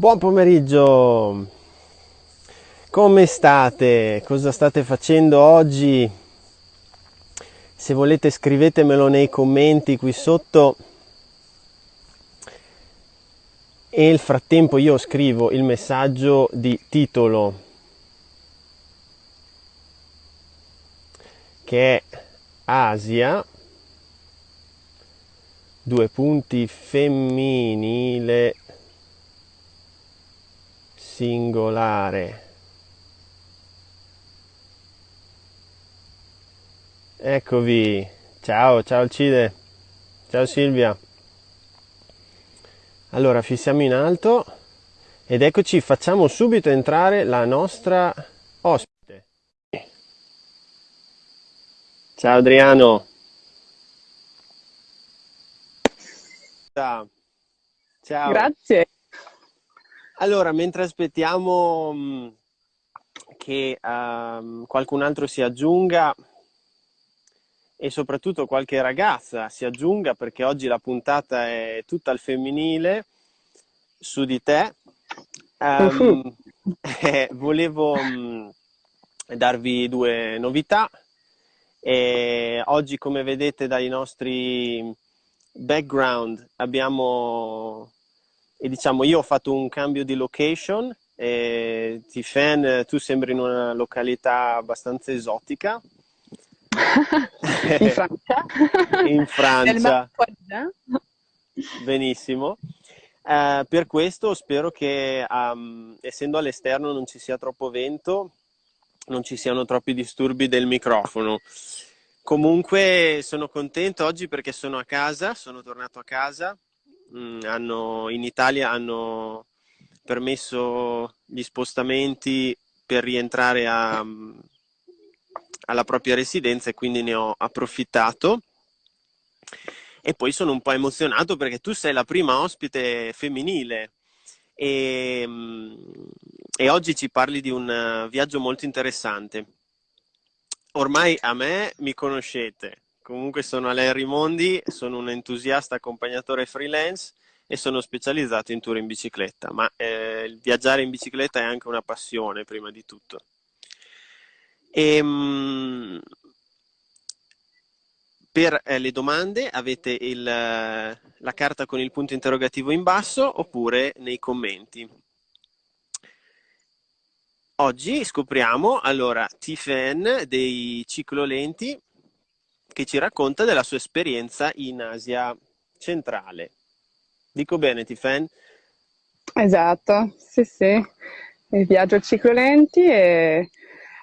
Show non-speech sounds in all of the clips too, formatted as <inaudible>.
Buon pomeriggio, come state? Cosa state facendo oggi? Se volete scrivetemelo nei commenti qui sotto e nel frattempo io scrivo il messaggio di titolo che è Asia due punti femminile singolare. Eccovi, ciao, ciao Alcide, ciao Silvia. Allora fissiamo in alto ed eccoci, facciamo subito entrare la nostra ospite. Ciao Adriano. Ciao. Grazie. Allora, mentre aspettiamo che um, qualcun altro si aggiunga e soprattutto qualche ragazza si aggiunga perché oggi la puntata è tutta al femminile su di te, um, <laughs> eh, volevo um, darvi due novità. E oggi, come vedete dai nostri background, abbiamo e diciamo io ho fatto un cambio di location e Tiffen tu sembri in una località abbastanza esotica. In Francia? <laughs> In Francia. Benissimo. Uh, per questo spero che um, essendo all'esterno non ci sia troppo vento non ci siano troppi disturbi del microfono. Comunque sono contento oggi perché sono a casa sono tornato a casa Mm, hanno, in Italia hanno permesso gli spostamenti per rientrare a, alla propria residenza e quindi ne ho approfittato. E poi sono un po' emozionato perché tu sei la prima ospite femminile e, e oggi ci parli di un viaggio molto interessante. Ormai a me mi conoscete, Comunque sono Alain Mondi, sono un entusiasta accompagnatore freelance e sono specializzato in tour in bicicletta, ma eh, viaggiare in bicicletta è anche una passione prima di tutto. E, ehm, per eh, le domande avete il, la carta con il punto interrogativo in basso oppure nei commenti. Oggi scopriamo allora Tifen dei ciclolenti che ci racconta della sua esperienza in Asia centrale. Dico bene, Tifen? Esatto, sì, sì. Il viaggio ciclolenti e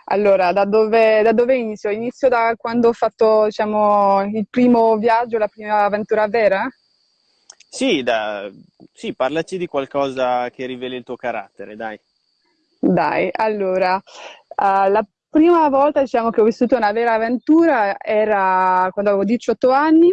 allora da dove, da dove inizio? Inizio da quando ho fatto diciamo, il primo viaggio, la prima avventura vera? Sì, da... sì, parlaci di qualcosa che riveli il tuo carattere, dai. Dai, allora, uh, la prima volta diciamo, che ho vissuto una vera avventura era quando avevo 18 anni.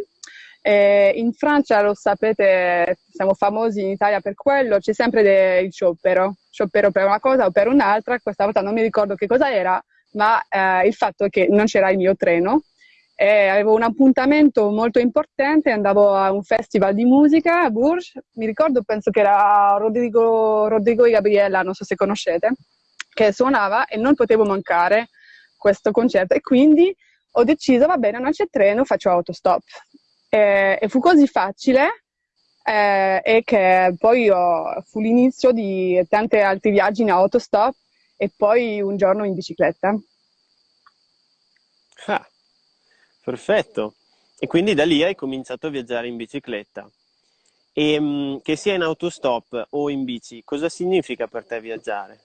Eh, in Francia, lo sapete, siamo famosi in Italia per quello, c'è sempre il sciopero, sciopero per una cosa o per un'altra, questa volta non mi ricordo che cosa era, ma eh, il fatto che non c'era il mio treno, eh, avevo un appuntamento molto importante, andavo a un festival di musica a Bourges, mi ricordo, penso che era Rodrigo, Rodrigo e Gabriella, non so se conoscete, che suonava e non potevo mancare questo concerto e quindi ho deciso, va bene, non c'è treno, faccio autostop. E, e fu così facile eh, e che poi ho, fu l'inizio di tanti altri viaggi in autostop e poi un giorno in bicicletta. Ah, perfetto. E quindi da lì hai cominciato a viaggiare in bicicletta. E ehm, che sia in autostop o in bici, cosa significa per te viaggiare?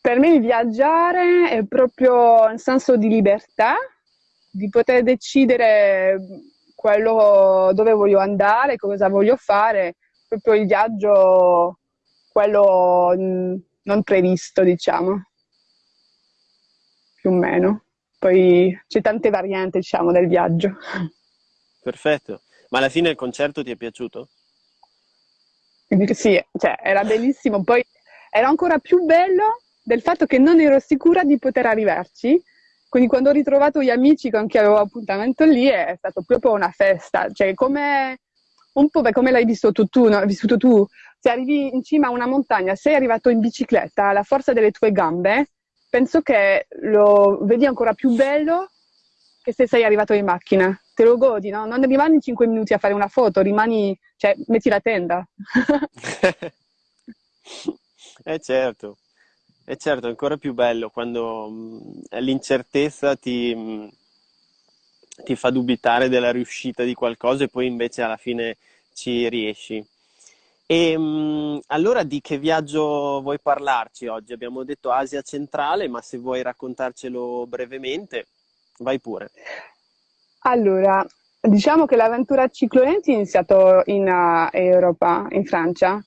Per me viaggiare è proprio un senso di libertà, di poter decidere quello dove voglio andare, cosa voglio fare, proprio il viaggio, quello non previsto, diciamo, più o meno. Poi c'è tante varianti, diciamo, del viaggio. Perfetto. Ma alla fine il concerto ti è piaciuto? Sì, cioè, era bellissimo. Poi era ancora più bello del fatto che non ero sicura di poter arrivarci. Quindi quando ho ritrovato gli amici con chi avevo appuntamento lì è stato proprio una festa, cioè come un po' come l'hai vissuto tu, no? vissuto tu, se arrivi in cima a una montagna, sei arrivato in bicicletta, la forza delle tue gambe, penso che lo vedi ancora più bello che se sei arrivato in macchina. Te lo godi, no? Non rimani 5 minuti a fare una foto, rimani, cioè, metti la tenda. <laughs> <laughs> eh certo, è certo, è ancora più bello quando mh, l'incertezza ti, mh, ti fa dubitare della riuscita di qualcosa e poi invece alla fine ci riesci. E mh, allora di che viaggio vuoi parlarci oggi? Abbiamo detto Asia centrale, ma se vuoi raccontarcelo brevemente, vai pure. Allora, diciamo che l'avventura ciclolenti è iniziata in uh, Europa, in Francia,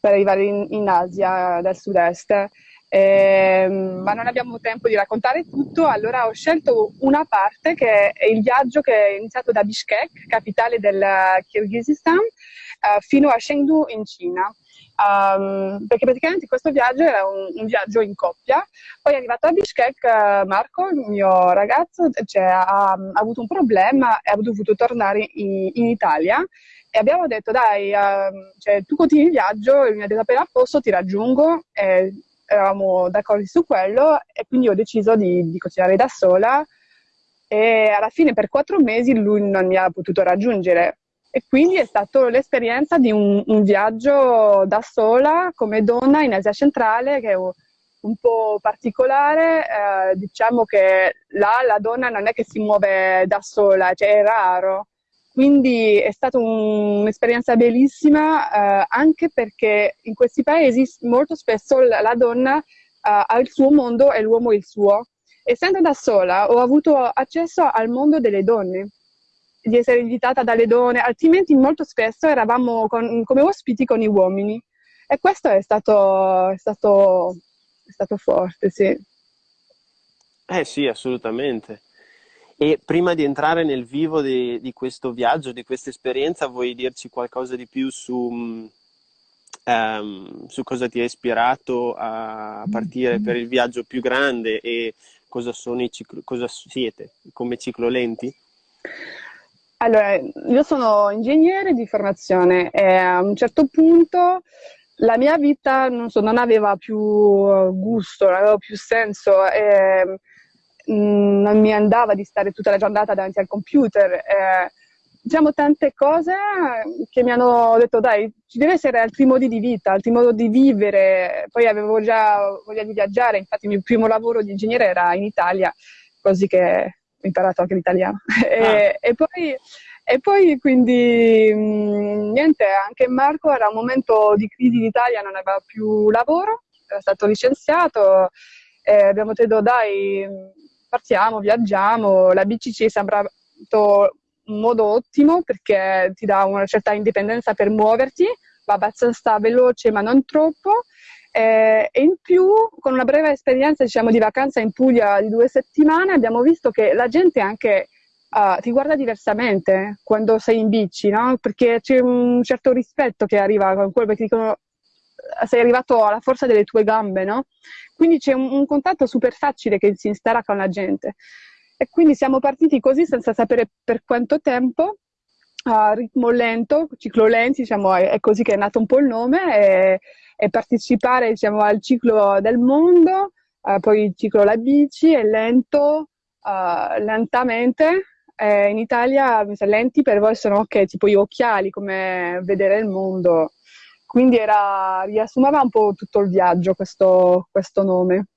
per arrivare in, in Asia del sud-est. Eh, ma non abbiamo tempo di raccontare tutto, allora ho scelto una parte che è il viaggio che è iniziato da Bishkek, capitale del Kirghizistan, eh, fino a Chengdu in Cina. Um, perché praticamente questo viaggio era un, un, viaggio in coppia. Poi è arrivato a Bishkek, uh, Marco, il mio ragazzo, cioè, ha, ha, avuto un problema e ha dovuto tornare in, in Italia. E abbiamo detto, dai, uh, cioè, tu continui il viaggio, e mi ha appena a posto ti raggiungo. E eravamo d'accordo su quello e quindi ho deciso di, di continuare da sola. E alla fine per quattro mesi lui non mi ha potuto raggiungere e quindi è stata l'esperienza di un, un, viaggio da sola come donna in Asia centrale che è un po' particolare, eh, diciamo che là la donna non è che si muove da sola, cioè è raro. Quindi è stata un, un'esperienza bellissima eh, anche perché in questi paesi molto spesso la, la donna eh, ha il suo mondo e l'uomo il suo. Essendo da sola ho avuto accesso al mondo delle donne di essere invitata dalle donne, altrimenti molto spesso eravamo con, come ospiti con i uomini. E questo è stato, è stato, è stato forte, sì. Eh sì, assolutamente. E prima di entrare nel vivo di, di questo viaggio, di questa esperienza, vuoi dirci qualcosa di più su, um, su cosa ti ha ispirato a partire per il viaggio più grande e cosa, ciclo, cosa siete come ciclolenti? Allora, io sono ingegnere di formazione e a un certo punto la mia vita non, so, non aveva più gusto, non aveva più senso e mm, non mi andava di stare tutta la giornata davanti al computer. E, diciamo tante cose che mi hanno detto dai, ci deve essere altri modi di vita, altri modi di vivere. Poi avevo già voglia di viaggiare, infatti il mio primo lavoro di ingegnere era in Italia, così che ho imparato anche l'italiano. <laughs> Ah. E, e, poi, e, poi, quindi mh, niente, anche Marco era un momento di crisi in Italia, non aveva più lavoro, era stato licenziato e abbiamo detto dai, partiamo, viaggiamo, la bici ci è sembrato un modo ottimo perché ti dà una certa indipendenza per muoverti, va abbastanza veloce ma non troppo eh, e in più, con una breve esperienza diciamo, di vacanza in Puglia di due settimane, abbiamo visto che la gente anche uh, ti guarda diversamente quando sei in bici, no? perché c'è un certo rispetto che arriva con quello che dicono sei arrivato alla forza delle tue gambe, no? Quindi c'è un, un contatto super facile che si instaura con la gente. E quindi siamo partiti così senza sapere per quanto tempo, a ritmo lento, ciclo lenti, diciamo, è, così che è nato un po' il nome. E, e partecipare diciamo, al ciclo del mondo, uh, poi il ciclo la bici è lento, uh, lentamente. Eh, in Italia lenti per voi sono ok, tipo gli occhiali, come vedere il mondo. Quindi era, riassumeva un po' tutto il viaggio questo, questo nome.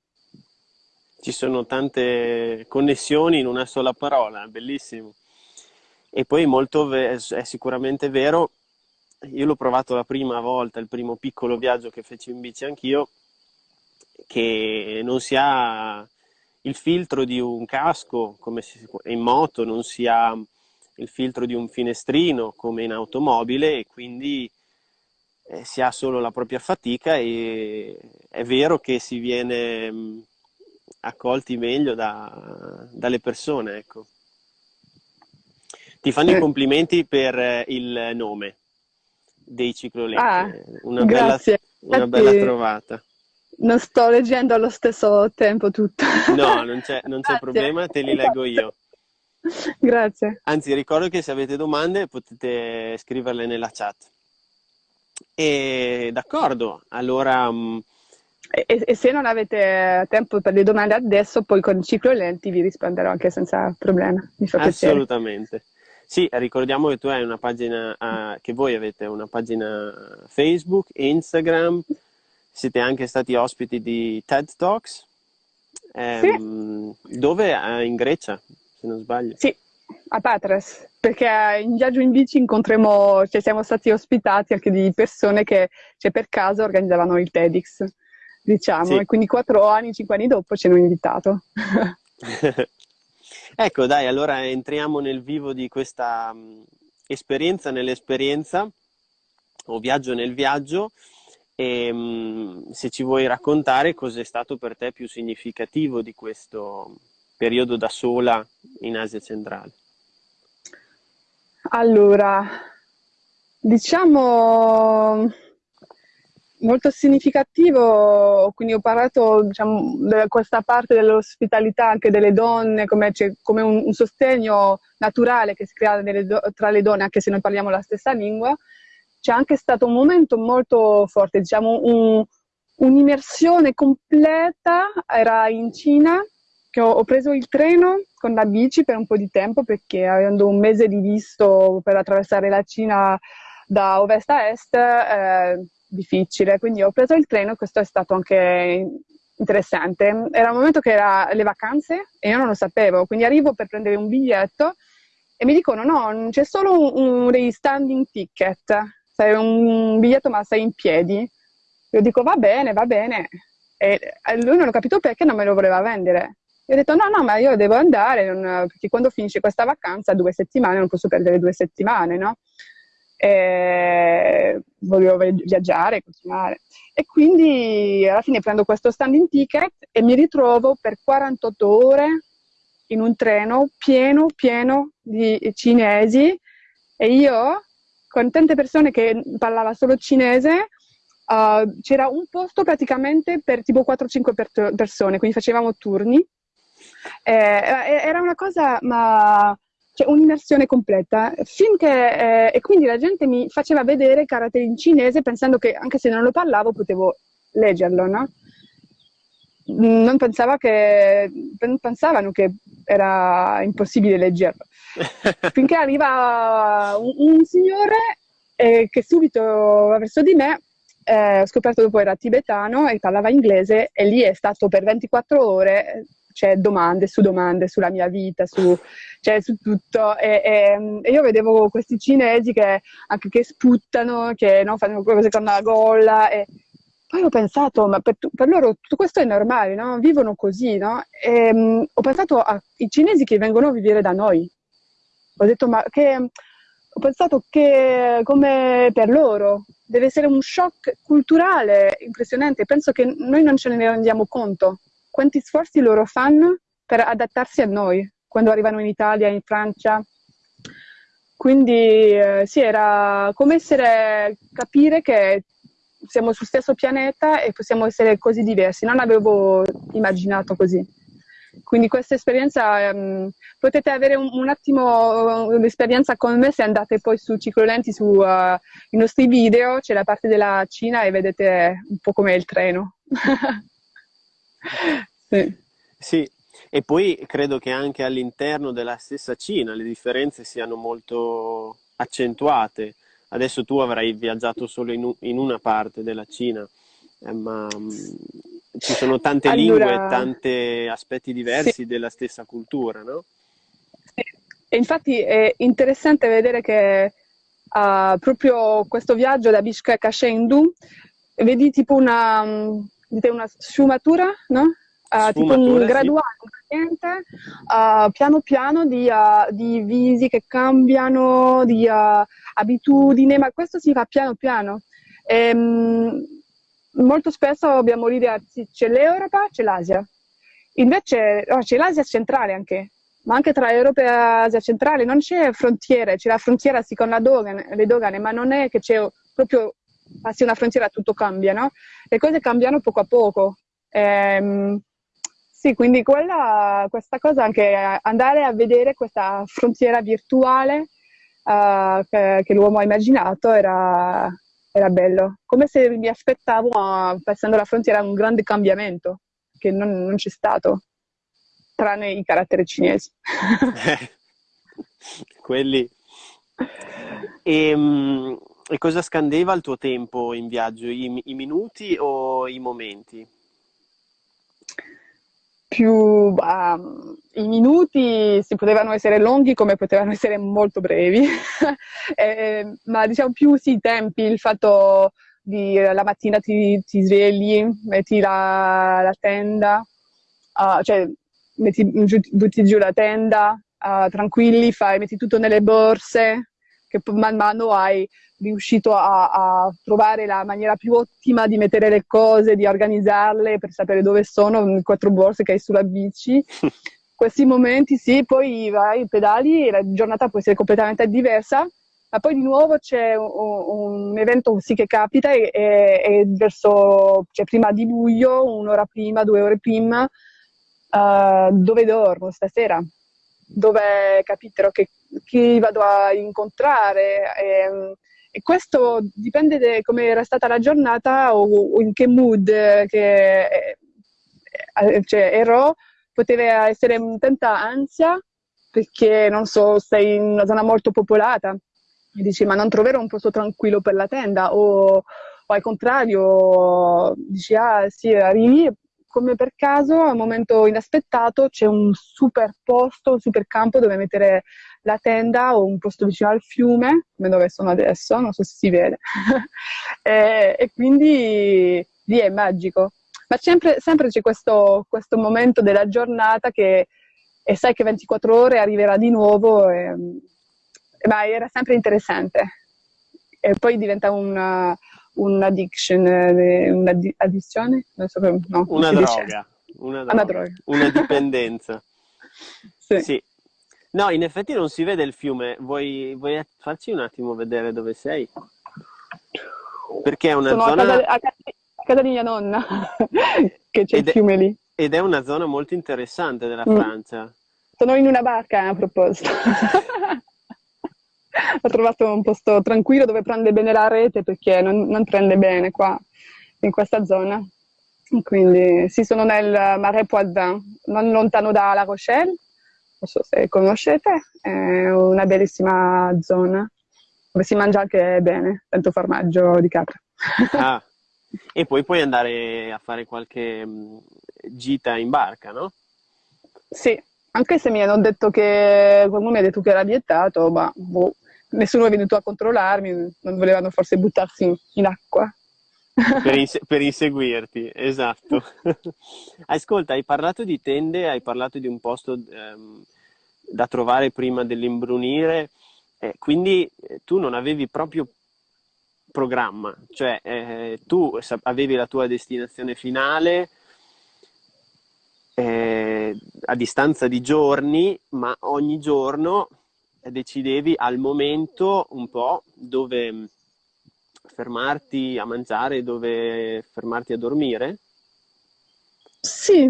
Ci sono tante connessioni in una sola parola, bellissimo. E poi molto è sicuramente vero io l'ho provato la prima volta, il primo piccolo viaggio che feci in bici anch'io, che non si ha il filtro di un casco come in moto, non si ha il filtro di un finestrino come in automobile e quindi eh, si ha solo la propria fatica e è vero che si viene mh, accolti meglio da, dalle persone. Ecco. Ti fanno i complimenti per eh, il nome dei ciclolenti. Ah, una, bella, una bella trovata. Non sto leggendo allo stesso tempo tutto. No, non c'è, non c'è problema, te li leggo io. Grazie. Anzi, ricordo che se avete domande potete scriverle nella chat. E d'accordo, allora... Mm, e, e, se non avete tempo per le domande adesso, poi con ciclo lenti vi risponderò anche senza problema. Mi fa piacere. Assolutamente. Sì, ricordiamo che tu hai una pagina, uh, che voi avete una pagina Facebook, Instagram, siete anche stati ospiti di TED Talks. Um, sì. Dove? Uh, in Grecia, se non sbaglio. Sì, a Patres, perché in viaggio in bici incontriamo, cioè siamo stati ospitati anche di persone che cioè, per caso organizzavano il TEDx, diciamo, sì. e quindi quattro anni, cinque anni dopo ci hanno invitato. <laughs> ecco, dai, allora entriamo nel vivo di questa esperienza nell'esperienza, o viaggio nel viaggio, e um, se ci vuoi raccontare cos'è stato per te più significativo di questo periodo da sola in Asia centrale. Allora, diciamo molto significativo, quindi ho parlato diciamo, di questa parte dell'ospitalità anche delle donne, come, come un, un, sostegno naturale che si crea do, tra le donne, anche se noi parliamo la stessa lingua. C'è anche stato un momento molto forte, diciamo un, un'immersione completa, era in Cina, che ho, ho, preso il treno con la bici per un po' di tempo perché avendo un mese di visto per attraversare la Cina da ovest a est eh, difficile, quindi ho preso il treno e questo è stato anche interessante. Era un momento che era le vacanze e io non lo sapevo, quindi arrivo per prendere un biglietto e mi dicono no, c'è solo un, un dei standing ticket, sei un biglietto ma sei in piedi. Io dico va bene, va bene. E lui non ho capito perché non me lo voleva vendere. Ho detto no, no, ma io devo andare, non, perché quando finisce questa vacanza, due settimane, non posso perdere due settimane, no? E voglio viaggiare, continuare. E quindi alla fine prendo questo standing ticket e mi ritrovo per 48 ore in un treno pieno, pieno di cinesi e io, con tante persone che parlavano solo cinese, uh, c'era un posto praticamente per tipo 4-5 per persone, quindi facevamo turni eh, eh, era una cosa, ma cioè un'immersione completa, finché, eh, e quindi la gente mi faceva vedere caratteri in cinese pensando che anche se non lo parlavo potevo leggerlo, no? Non pensava che, pensavano che era impossibile leggerlo. <laughs> Finché arriva un, un signore eh, che subito verso di me eh, ho scoperto dopo era tibetano e parlava inglese e lì è stato per 24 ore cioè, domande su domande sulla mia vita, su, cioè, su tutto. E, e, e, io vedevo questi cinesi che anche che sputtano, che no, fanno cose con la gola. E poi ho pensato, ma per, per loro tutto questo è normale, no? Vivono così, no? E, um, ho pensato ai cinesi che vengono a vivere da noi. Ho detto, ma che ho pensato che come per loro deve essere un shock culturale impressionante. Penso che noi non ce ne rendiamo conto quanti sforzi loro fanno per adattarsi a noi quando arrivano in Italia, in Francia. Quindi eh, sì, era come essere, capire che siamo sul stesso pianeta e possiamo essere così diversi. Non avevo immaginato così. Quindi questa esperienza, um, potete avere un, un attimo un'esperienza con me se andate poi su Ciclolenti, sui uh, nostri video, c'è la parte della Cina e vedete un po' com'è il treno. <laughs> sì. sì, e poi credo che anche all'interno della stessa Cina le differenze siano molto accentuate. Adesso tu avrai viaggiato solo in, in una parte della Cina, eh, ma mh, mm, ci sono tante allora, lingue, tanti aspetti diversi sì. della stessa cultura, no? Sì. E infatti è interessante vedere che uh, proprio questo viaggio da Bishkek a Chengdu, vedi tipo una, mm, dite una sfumatura, no? Uh, tipo un graduale, sì. uh, piano piano di, uh, di, visi che cambiano, di abitudini, ma questo si fa piano piano. E, um, molto spesso abbiamo l'idea, sì, c'è l'Europa, c'è l'Asia. Invece oh, c'è l'Asia centrale anche, ma anche tra Europa e Asia centrale non c'è frontiera, c'è la frontiera sì con dogane, le dogane, ma non è che c'è proprio passi una frontiera tutto cambia, no? Le cose cambiano poco a poco. Ehm, sì, quindi quella, questa cosa, anche andare a vedere questa frontiera virtuale uh, che, che, l'uomo ha immaginato era, era, bello. Come se mi aspettavo, uh, passando la frontiera, un grande cambiamento, che non, non c'è stato, tranne i caratteri cinesi. <laughs> Quelli... E, ehm, e, cosa scandeva il tuo tempo in viaggio? I, I minuti o i momenti? più um, i minuti si potevano essere lunghi come potevano essere molto brevi, <laughs> eh, ma diciamo più sì, i tempi, il fatto di la mattina ti, ti svegli, metti la, la tenda, uh, cioè metti butti giù la tenda, uh, tranquilli, fai, metti tutto nelle borse, che man mano hai riuscito a, a, trovare la maniera più ottima di mettere le cose, di organizzarle per sapere dove sono, quattro borse che hai sulla bici. <laughs> Questi momenti sì, poi vai, pedali e la giornata può essere completamente diversa, ma poi di nuovo c'è un, un evento sì che capita e, e, e verso, cioè prima di luglio, un'ora prima, due ore prima, uh, dove dormo stasera? Dove capiterò che, chi vado a incontrare? E, ehm, e questo dipende da come era stata la giornata o, o in che mood che eh, eh, cioè, ero, poteva essere tanta ansia perché non so, sei in una zona molto popolata. E dici ma non troverò un posto tranquillo per la tenda? O, o al contrario dici ah sì arrivi. Come per caso a un momento inaspettato c'è un super posto, un super campo dove mettere la tenda o un posto vicino al fiume, come dove sono adesso, non so se si vede. <laughs> e, e, quindi lì è magico. Ma sempre, sempre c'è questo, questo, momento della giornata che e sai che 24 ore arriverà di nuovo, e, ma era sempre interessante. E poi diventa una, un'addiction, eh, un'addizione? Non so no, una, droga, una, droga, una droga, <laughs> una dipendenza. sì. sì. No, in effetti non si vede il fiume. Vuoi, vuoi farci un attimo vedere dove sei? Perché è una Sono zona... a casa, a, casa, a casa, di mia nonna, <laughs> che c'è il fiume lì. Ed è una zona molto interessante della mm. Francia. Sono in una barca, a proposito. <laughs> Ho trovato un posto tranquillo dove prende bene la rete perché non, non prende bene qua, in questa zona. Quindi sì, sono nel Marais Poitevin, non lontano da La Rochelle, non so se conoscete, è una bellissima zona dove si mangia anche bene, tanto formaggio di capra. Ah, <laughs> e poi puoi andare a fare qualche mm, gita in barca, no? Sì, anche se mi hanno detto che qualcuno mi ha detto che era vietato, ma boh, nessuno è venuto a controllarmi, non volevano forse buttarsi in, in acqua. Per, <laughs> inse- per, inseguirti, esatto. <laughs> Ascolta, hai parlato di tende, hai parlato di un posto ehm, da trovare prima dell'imbrunire, eh, quindi eh, tu non avevi proprio programma, cioè eh, tu avevi la tua destinazione finale eh, a distanza di giorni, ma ogni giorno decidevi al momento un po' dove fermarti a mangiare, dove fermarti a dormire? Sì,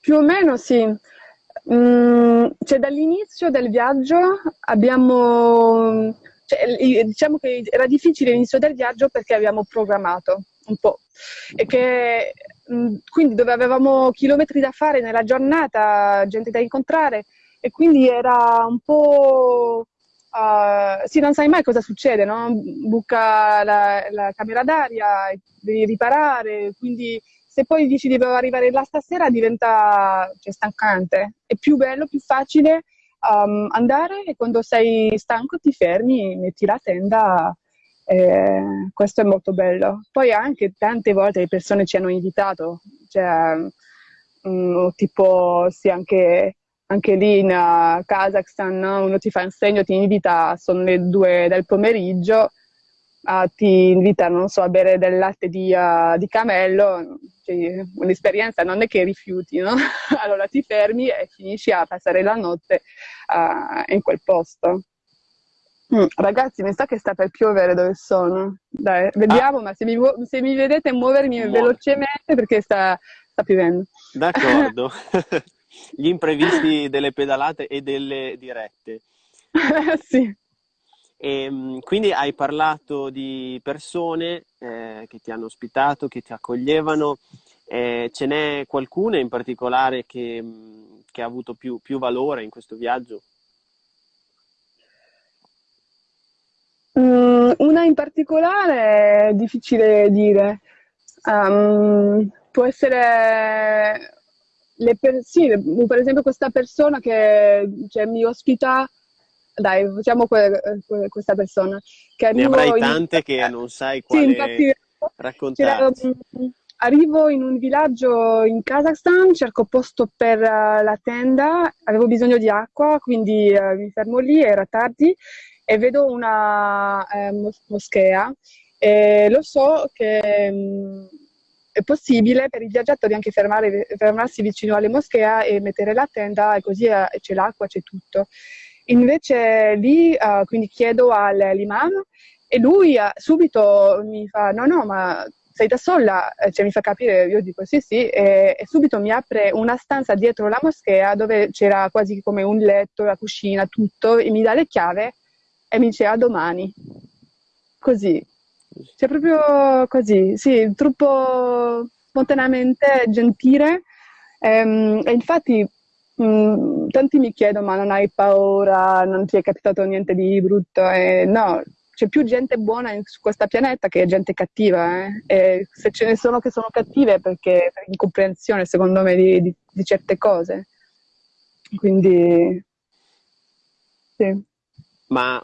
più o meno sì. Mm, cioè, dall'inizio del viaggio abbiamo, cioè, diciamo che era difficile l'inizio del viaggio perché abbiamo programmato un po' e che mm, quindi dove avevamo chilometri da fare nella giornata, gente da incontrare e quindi era un po' Uh, sì, non sai mai cosa succede, no? Buca la, la, camera d'aria, devi riparare, quindi se poi dici di arrivare là stasera diventa cioè, stancante. È più bello, più facile um, andare e quando sei stanco ti fermi, metti la tenda. Eh, questo è molto bello. Poi anche tante volte le persone ci hanno invitato, cioè, um, tipo sì, anche anche lì in uh, Kazakhstan no? uno ti fa un segno, ti invita, sono le due del pomeriggio, uh, ti invita, non so, a bere del latte di, uh, di camello, cioè, un'esperienza non è che rifiuti, no? <laughs> allora ti fermi e finisci a passare la notte uh, in quel posto. Mm, ragazzi, mi sa che sta per piovere dove sono. Dai, vediamo, ah. ma se mi, se mi vedete muovermi Muove. velocemente perché sta sta piovendo. D'accordo. <laughs> Gli imprevisti delle pedalate e delle dirette. <laughs> sì. E, ehm, quindi hai parlato di persone eh, che ti hanno ospitato, che ti accoglievano. Eh, ce n'è qualcuna in particolare che, che ha avuto più, più valore in questo viaggio? Mm, una in particolare è difficile dire. Um, può essere per, sì, per esempio questa persona che, che mi ospita dai, facciamo que- que- questa persona. Che ne avrai tante in... che non sai quale sì, infatti, raccontarci. Arrivo in un villaggio in Kazakhstan, cerco posto per uh, la tenda, avevo bisogno di acqua, quindi uh, mi fermo lì, era tardi, e vedo una eh, moschea e lo so che mm, possibile per i viaggiatori anche fermare, fermarsi vicino alle moschee e mettere la tenda e così uh, c'è l'acqua, c'è tutto. Invece lì uh, quindi chiedo all'imam e lui uh, subito mi fa no no ma sei da sola? Cioè, mi fa capire, io dico sì sì e, e, subito mi apre una stanza dietro la moschea dove c'era quasi come un letto, la cucina, tutto e mi dà le chiavi e mi dice a domani. Così. Cioè proprio così, sì, troppo spontaneamente gentile. Ehm, e infatti Mm, tanti mi chiedono ma non hai paura, non ti è capitato niente di brutto? E no, c'è più gente buona su questo pianeta che gente cattiva. Eh? E se ce ne sono che sono cattive è perché per incomprensione, secondo me, di, di, di certe cose. Quindi, sì. Ma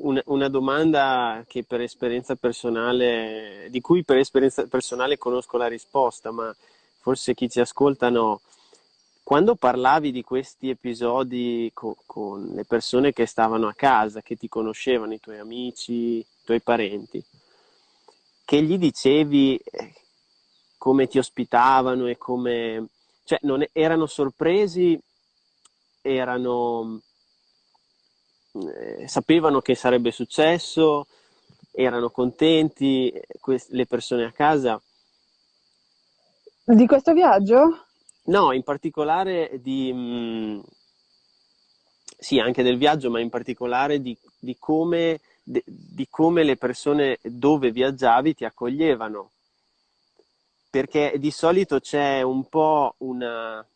una, una, domanda che per esperienza personale, di cui per esperienza personale conosco la risposta, ma forse chi ci ascolta no. Quando parlavi di questi episodi co- con le persone che stavano a casa, che ti conoscevano, i tuoi amici, i tuoi parenti, che gli dicevi eh, come ti ospitavano e come... cioè non erano sorpresi, erano... Eh, sapevano che sarebbe successo, erano contenti, le persone a casa. Di questo viaggio? No, in particolare di... Mh, mm, sì, anche del viaggio, ma in particolare di, di, come, di, di come le persone dove viaggiavi ti accoglievano. Perché di solito c'è un po' una,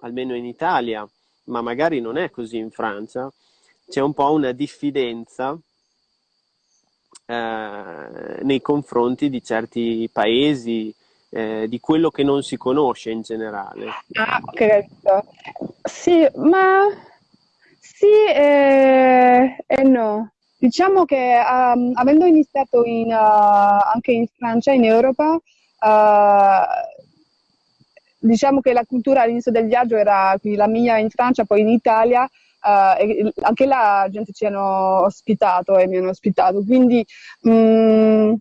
almeno in Italia, ma magari non è così in Francia, c'è un po' una diffidenza eh, nei confronti di certi paesi, eh, di quello che non si conosce in generale. Ah, ok. Sì, ma sì e, e no. Diciamo che um, avendo iniziato in, uh, anche in Francia, in Europa, uh, diciamo che la cultura all'inizio del viaggio era la mia in Francia, poi in Italia, uh, anche là gente ci hanno ospitato e mi hanno ospitato, quindi um, uh,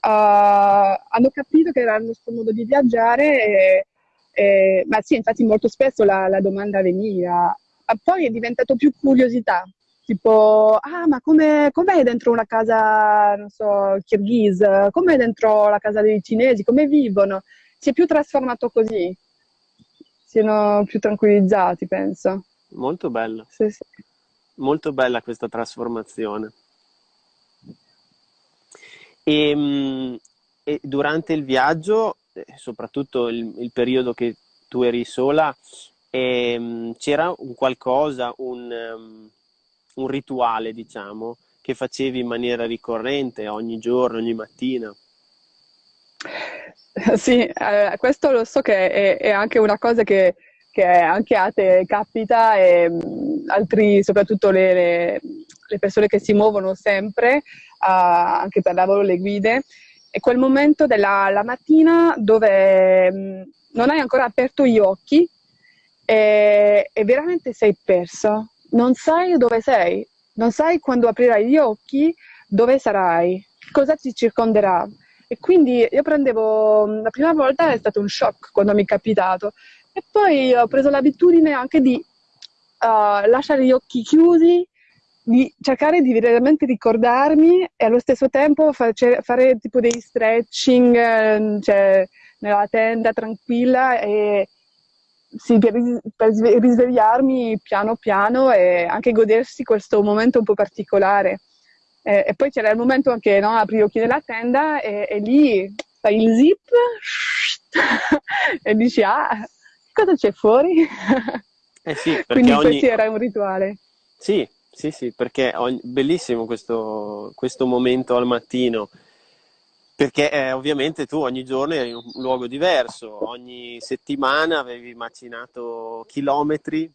hanno capito che era il nostro modo di viaggiare, e, e, ma sì, infatti molto spesso la, la domanda veniva. Poi è diventato più curiosità, tipo, ah, ma come, com'è dentro una casa, non so, kirghise? Com'è dentro la casa dei cinesi? Come vivono? Si è più trasformato così, siano più tranquillizzati, penso. Molto bello. Sì, sì. Molto bella questa trasformazione. E, ehm, e durante il viaggio, eh, soprattutto il, il, periodo che tu eri sola, ehm, c'era un qualcosa, un, um, un rituale, diciamo, che facevi in maniera ricorrente ogni giorno, ogni mattina? Sì, eh, questo lo so che è, è, anche una cosa che, che anche a te capita e um, altri, soprattutto le, le, persone che si muovono sempre, anche per lavoro le guide, è quel momento della mattina dove mh, mm, non hai ancora aperto gli occhi e, e, veramente sei perso, non sai dove sei, non sai quando aprirai gli occhi dove sarai, cosa ti circonderà. E quindi io prendevo, mm, la prima volta è stato un shock quando mi è capitato e poi ho preso l'abitudine anche di uh, lasciare gli occhi chiusi di cercare di veramente ricordarmi e allo stesso tempo face, fare tipo dei stretching, ehm, cioè nella tenda tranquilla e sì, per, per risvegliarmi piano piano e anche godersi questo momento un po' particolare. E, e poi c'era il momento anche, no, apri gli occhi della tenda e, e lì fai il zip <laughs> e dici, ah, cosa c'è fuori? Eh sì, <laughs> Quindi ogni... era un rituale. Sì, sì, sì, perché ogni... bellissimo questo, questo momento al mattino perché eh, ovviamente tu ogni giorno eri in un luogo diverso, ogni settimana avevi macinato chilometri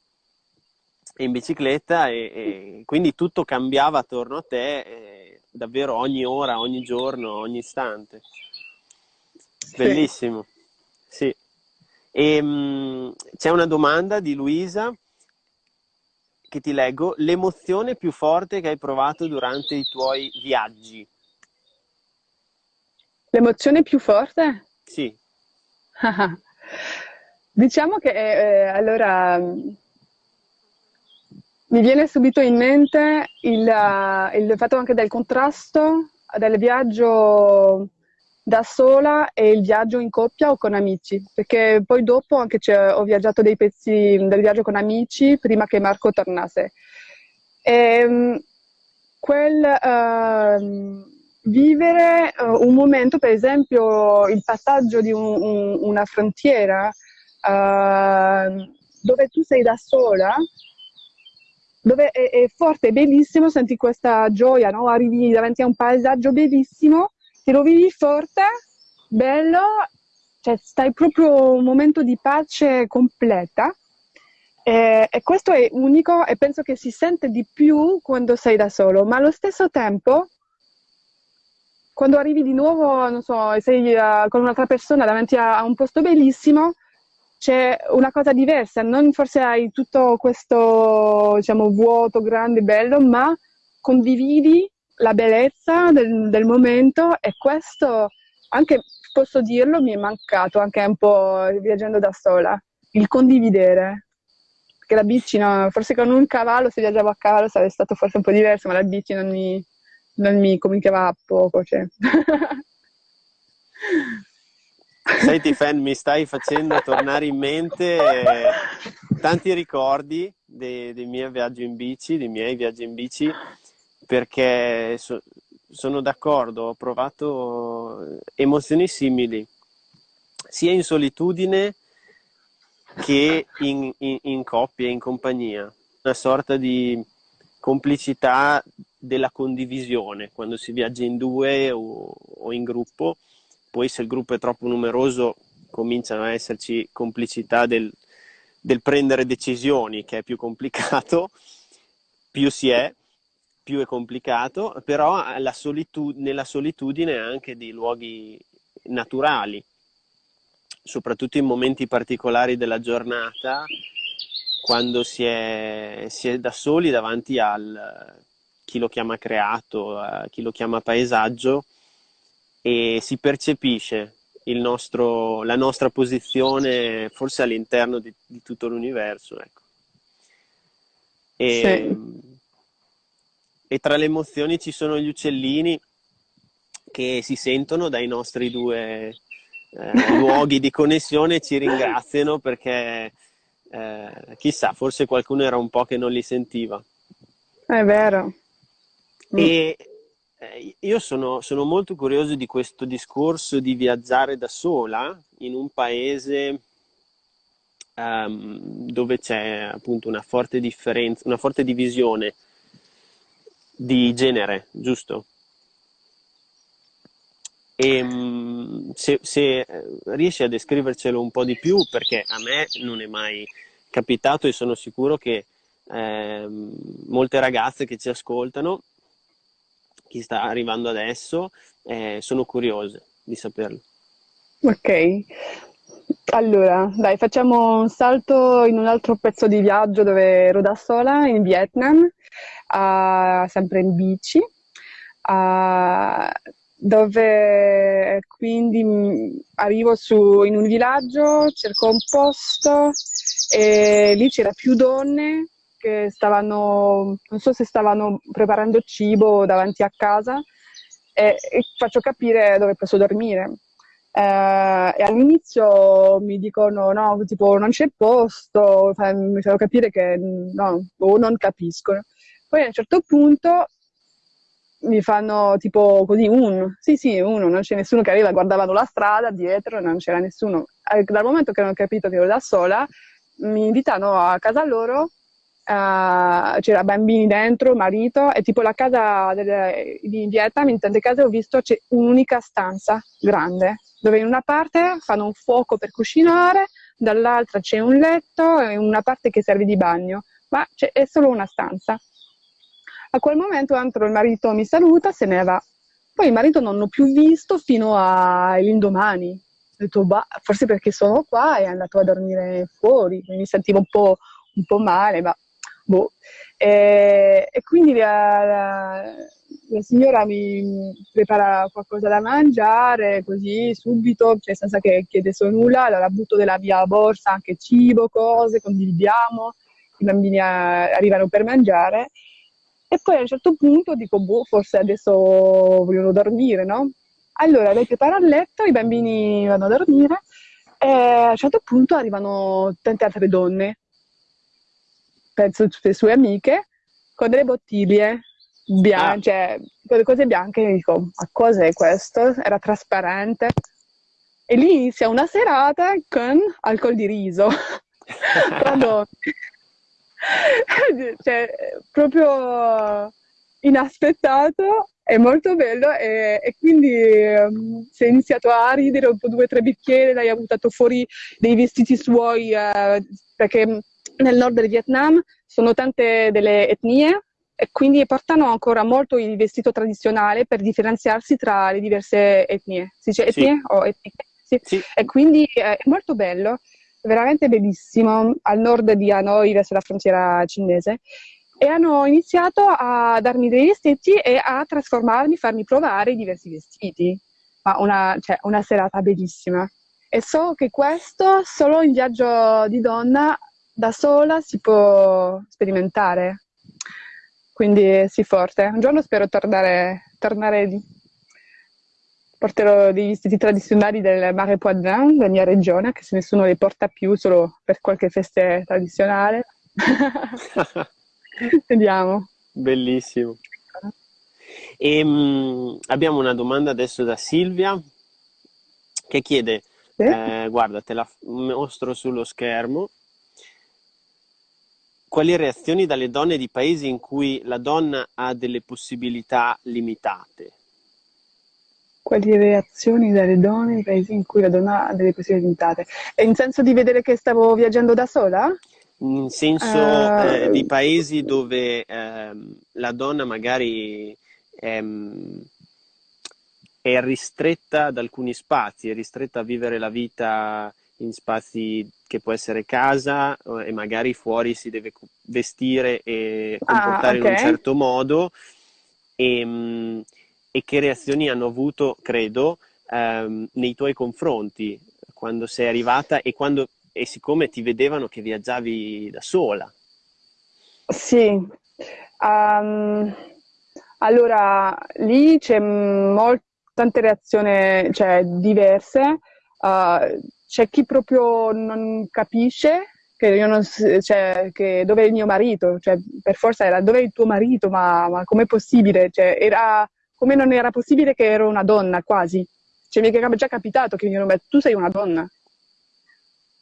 in bicicletta e, e quindi tutto cambiava attorno a te eh, davvero ogni ora, ogni giorno, ogni istante. Bellissimo, sì. E, mh, c'è una domanda di Luisa che ti leggo. L'emozione più forte che hai provato durante i tuoi viaggi? L'emozione più forte? Sì. <laughs> diciamo che eh, allora mi viene subito in mente il, il, fatto anche del contrasto del viaggio da sola e il viaggio in coppia o con amici, perché poi dopo anche ho viaggiato dei pezzi del viaggio con amici prima che Marco tornasse. E, ehm, quel, uh, vivere uh, un momento, per esempio il passaggio di un, un, una frontiera uh, dove tu sei da sola, dove è, è forte, è bellissimo, senti questa gioia, no? arrivi davanti a un paesaggio bellissimo, ti lo vivi forte, bello, cioè stai proprio un momento di pace completa. E, e, questo è unico e penso che si sente di più quando sei da solo, ma allo stesso tempo quando arrivi di nuovo, non so, sei uh, con un'altra persona davanti a, a, un posto bellissimo, c'è una cosa diversa, non forse hai tutto questo, diciamo, vuoto grande, bello, ma condividi la bellezza del, del momento e questo, anche posso dirlo, mi è mancato anche un po' viaggiando da sola, il condividere. Perché la bici, no, forse con un cavallo, se viaggiavo a cavallo sarebbe stato forse un po' diverso, ma la bici non mi, non mi comunicava a poco. Cioè. <laughs> Senti Fan, mi stai facendo tornare in mente eh, tanti ricordi dei, dei, miei viaggi in bici, dei miei viaggi in bici, perché so, sono d'accordo, ho provato emozioni simili, sia in solitudine che in, in, in coppia, in compagnia, una sorta di complicità della condivisione quando si viaggia in due o, o, in gruppo. Poi se il gruppo è troppo numeroso cominciano a esserci complicità del, del prendere decisioni, che è più complicato, più si è, più è complicato, però solitud- nella solitudine anche dei luoghi naturali, soprattutto in momenti particolari della giornata, quando si è, si è da soli davanti al chi lo chiama creato, chi lo chiama paesaggio e si percepisce nostro, la nostra posizione forse all'interno di, di tutto l'universo. Ecco. E, sì. E tra le emozioni ci sono gli uccellini che si sentono dai nostri due eh, luoghi di connessione e ci ringraziano perché eh, chissà, forse qualcuno era un po' che non li sentiva. È vero. E eh, io sono, sono, molto curioso di questo discorso di viaggiare da sola in un paese um, dove c'è appunto una forte differenza, una forte divisione di genere, giusto? E ehm, se, se, riesci a descrivercelo un po' di più, perché a me non è mai capitato e sono sicuro che eh, molte ragazze che ci ascoltano, chi sta arrivando adesso, eh, sono curiose di saperlo. Ok, allora dai, facciamo un salto in un altro pezzo di viaggio dove ero da sola in Vietnam, uh, sempre in bici. Uh, dove quindi arrivo su, in un villaggio, cerco un posto e lì c'era più donne che stavano, non so se stavano preparando cibo davanti a casa e, e faccio capire dove posso dormire. Eh, e all'inizio mi dicono no, tipo non c'è posto, mi fanno capire che no, o non capiscono. Poi a un certo punto mi fanno tipo così un, sì sì, uno, non c'è nessuno che arriva, guardavano la strada dietro, non c'era nessuno. Dal momento che hanno capito che ero da sola, mi invitano a casa loro, uh, c'era bambini dentro, marito, e tipo la casa delle, di Vietnam, in tante case ho visto c'è un'unica stanza grande, dove in una parte fanno un fuoco per cucinare, dall'altra c'è un letto e una parte che serve di bagno, ma è solo una stanza. A quel momento entro il marito mi saluta, se ne va. Poi il marito non l'ho più visto fino all'indomani. Ho detto, bah, forse perché sono qua e è andato a dormire fuori, mi sentivo un po', un po male, ma boh. E, e quindi la, la, la, signora mi prepara qualcosa da mangiare, così subito, cioè senza che chiedesse nulla, allora butto della mia borsa anche cibo, cose, condividiamo, i bambini eh, arrivano per mangiare e poi a un certo punto dico, boh, forse adesso vogliono dormire, no? Allora lei prepara il letto, i bambini vanno a dormire e a un certo punto arrivano tante altre donne, penso tutte le sue amiche, con delle bottiglie bianche, ah. cioè con le cose bianche, e dico, ma cos'è questo? Era trasparente. E lì inizia una serata con alcol di riso. <laughs> <laughs> Cioè, proprio inaspettato, è molto bello e, e quindi um, si è iniziato a ridere un po' due o tre bicchieri, lei ha buttato fuori dei vestiti suoi uh, perché nel nord del Vietnam sono tante delle etnie e quindi portano ancora molto il vestito tradizionale per differenziarsi tra le diverse etnie. Si dice etnie sì. o etniche? Sì. Sì. E quindi è molto bello veramente bellissimo, al nord di Hanoi, verso la frontiera cinese. E hanno iniziato a darmi dei vestiti e a trasformarmi, farmi provare i diversi vestiti. Ma una, cioè, una serata bellissima. E so che questo solo in viaggio di donna da sola si può sperimentare. Quindi sì, forte. Un giorno spero tornare, tornare lì porterò dei vestiti tradizionali del Mare Poitevin, della mia regione, anche se nessuno li porta più, solo per qualche festa tradizionale. <laughs> Vediamo. Bellissimo. E, mh, abbiamo una domanda adesso da Silvia che chiede, sì? eh, guarda, te la mostro sullo schermo, quali reazioni dalle donne di paesi in cui la donna ha delle possibilità limitate? quali reazioni dalle donne nei paesi in cui la donna ha delle possibilità limitate. E in senso di vedere che stavo viaggiando da sola? In senso uh, eh, di paesi dove eh, la donna magari ehm, è ristretta ad alcuni spazi, è ristretta a vivere la vita in spazi che può essere casa e magari fuori si deve vestire e comportare ah, okay. in un certo modo. E, ehm, e che reazioni hanno avuto, credo, ehm, nei tuoi confronti quando sei arrivata e, quando, e siccome ti vedevano che viaggiavi da sola. Sì, um, allora lì c'è molt- tante reazioni cioè, diverse, uh, c'è chi proprio non capisce che, non, cioè, che dove è il mio marito, cioè, per forza era dove è il tuo marito, ma, ma com'è possibile? Cioè, era come non era possibile che ero una donna quasi. Cioè, mi è già capitato che mi dicono, tu sei una donna.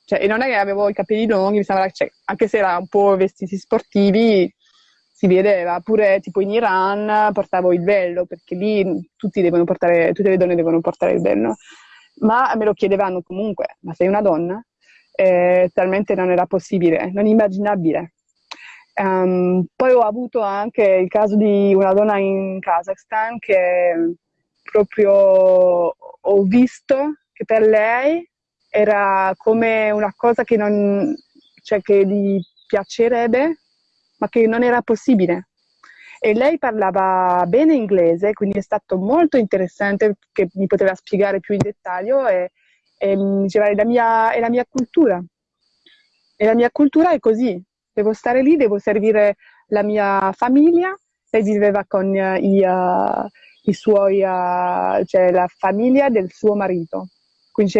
Cioè, e non è che avevo i capelli lunghi, mi sembra, cioè, anche se era un po' vestiti sportivi, si vedeva. Pure tipo in Iran portavo il velo, perché lì tutti devono portare, tutte le donne devono portare il velo. Ma me lo chiedevano comunque, ma sei una donna? Eh, talmente non era possibile, non immaginabile. Um, poi ho avuto anche il caso di una donna in Kazakhstan che proprio ho visto che per lei era come una cosa che, non, cioè che gli piacerebbe, ma che non era possibile. E lei parlava bene inglese, quindi è stato molto interessante che mi poteva spiegare più in dettaglio e, e diceva è la, mia, è la mia cultura. E la mia cultura è così, devo stare lì, devo servire la mia famiglia. Lei viveva con i, uh, i suoi, uh, cioè la famiglia del suo marito. Quindi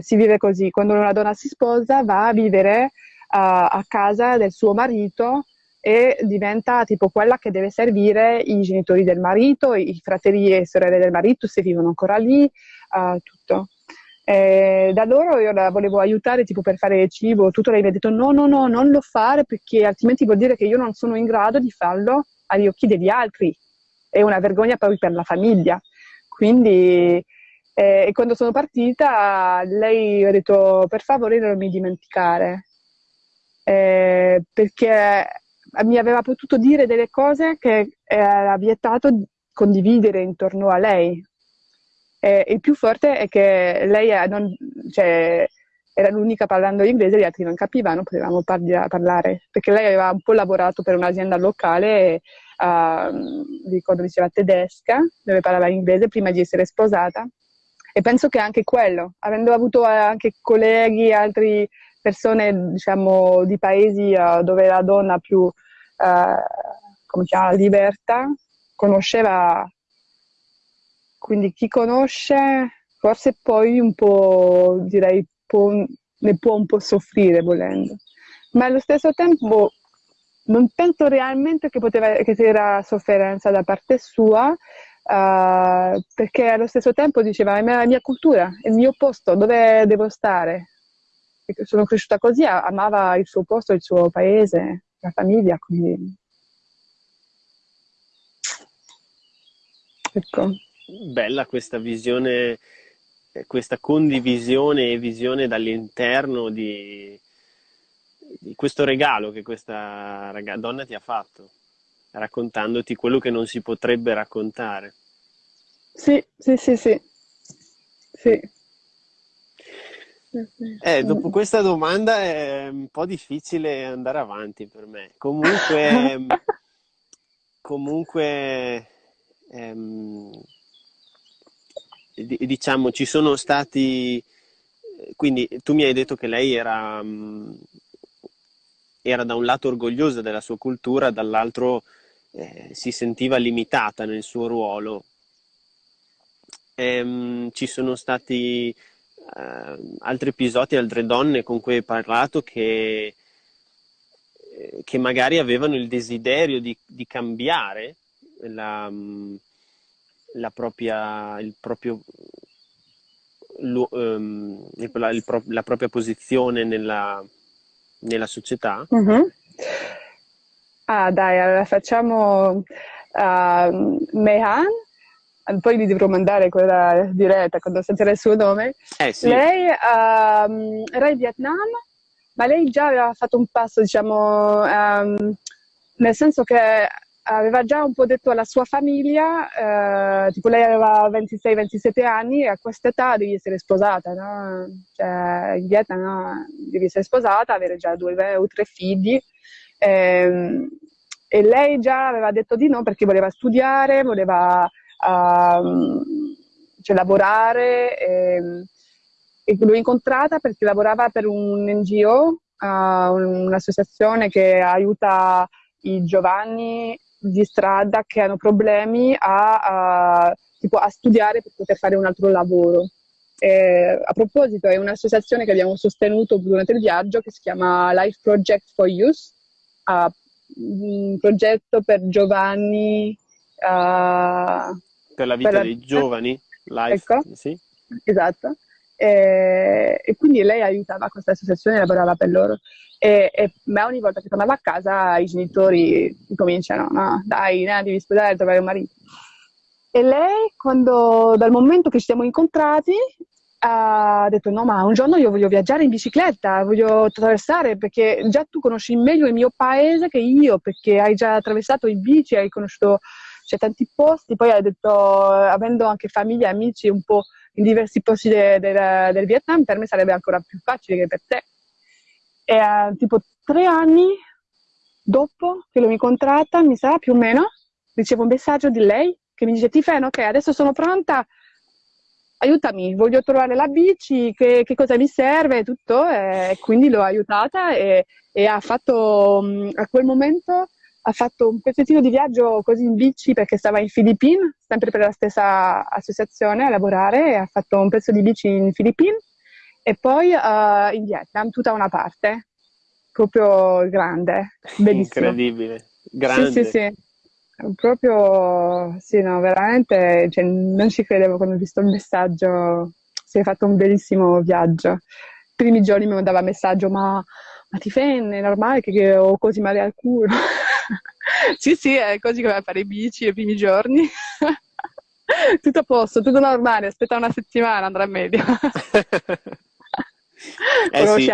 si vive così, quando una donna si sposa va a vivere uh, a casa del suo marito e diventa tipo quella che deve servire i genitori del marito, i fratelli e sorelle del marito se vivono ancora lì, uh, tutto. E da loro io la volevo aiutare tipo per fare cibo, tutto lei mi ha detto no, no, no, non lo fare perché altrimenti vuol dire che io non sono in grado di farlo agli occhi degli altri. È una vergogna poi per la famiglia. Quindi eh, quando sono partita lei ha detto per favore non mi dimenticare. Eh, perché mi aveva potuto dire delle cose che era vietato condividere intorno a lei. E il più forte è che lei non, cioè, era l'unica parlando inglese, gli altri non capivano, potevamo parli- parlare, perché lei aveva un po' lavorato per un'azienda locale, uh, ricordo diceva tedesca, dove parlava inglese prima di essere sposata. E penso che anche quello, avendo avuto anche colleghi, altre persone diciamo, di paesi uh, dove la donna più eh, come si chiama, Libertà, conosceva, quindi chi conosce forse poi un po', direi, può, ne può un po' soffrire volendo, ma allo stesso tempo non penso realmente che, poteva, che c'era sofferenza da parte sua, uh, perché allo stesso tempo diceva è la mia cultura, è il mio posto, dove devo stare. sono cresciuta così, amava il suo posto, il suo paese la famiglia, quindi... Ecco. Bella questa visione, questa condivisione e visione dall'interno di, di questo regalo che questa donna ti ha fatto, raccontandoti quello che non si potrebbe raccontare. Sì, sì, sì, sì. sì. Eh, dopo questa domanda è un po' difficile andare avanti per me. Comunque, <laughs> comunque ehm, diciamo, ci sono stati... Quindi tu mi hai detto che lei era, era da un lato orgogliosa della sua cultura, dall'altro eh, si sentiva limitata nel suo ruolo. Ehm, ci sono stati uh, altri episodi, altre donne con cui hai parlato che, eh, che magari avevano il desiderio di, di cambiare la, mm, la, propria, il proprio, um, il, la, il, la, propria posizione nella, nella società. Mm-hmm. Ah dai, allora facciamo uh, Mehan poi gli dovrò mandare quella diretta quando sentirà il suo nome. Eh, sì. Lei um, era in Vietnam, ma lei già aveva fatto un passo, diciamo, um, nel senso che aveva già un po' detto alla sua famiglia, eh, tipo lei aveva 26-27 anni e a quest'età devi essere sposata, no? Cioè, in Vietnam no? devi essere sposata, avere già due o tre figli. Eh, e lei già aveva detto di no perché voleva studiare, voleva a cioè, lavorare. E, e l'ho incontrata perché lavorava per un NGO, uh, un'associazione che aiuta i giovani di strada che hanno problemi a, a, tipo, a studiare per poter fare un altro lavoro. E, a proposito, è un'associazione che abbiamo sostenuto durante il viaggio che si chiama Life Project for Youth, uh, un progetto per giovani uh, per la vita per la... dei giovani, life, ecco, sì. Esatto. E, e, quindi lei aiutava questa associazione, lavorava per loro. E, e, ma ogni volta che tornava a casa i genitori cominciano, no, dai, no, devi sposare, trovare un marito. E lei, quando, dal momento che ci siamo incontrati, ha detto no ma un giorno io voglio viaggiare in bicicletta, voglio attraversare perché già tu conosci meglio il mio paese che io perché hai già attraversato in bici, hai conosciuto c'è tanti posti, poi ha detto, avendo anche famiglia e amici un po' in diversi posti de, de, del Vietnam, per me sarebbe ancora più facile che per te. E uh, tipo tre anni dopo che l'ho incontrata, mi sa più o meno, ricevo un messaggio di lei che mi dice Tifen, ok, adesso sono pronta, aiutami, voglio trovare la bici, che, che cosa mi serve, tutto, e quindi l'ho aiutata e, e ha fatto, a quel momento ha fatto un pezzettino di viaggio così in bici perché stava in Filippine, sempre per la stessa associazione a lavorare, e ha fatto un pezzo di bici in Filippine e poi uh, in Vietnam, tutta una parte, proprio grande, bellissimo. Incredibile, grande. Sì, sì, sì. Proprio, sì, no, veramente, cioè, non ci credevo quando ho visto il messaggio. Si è fatto un bellissimo viaggio. I primi giorni mi mandava messaggio, ma, ma ti fenne, è normale che, che ho così male al culo? <laughs> sì, sì, è così a fare i bici i primi giorni. <laughs> tutto a posto, tutto normale, aspetta una settimana, andrà meglio. <laughs> eh sì.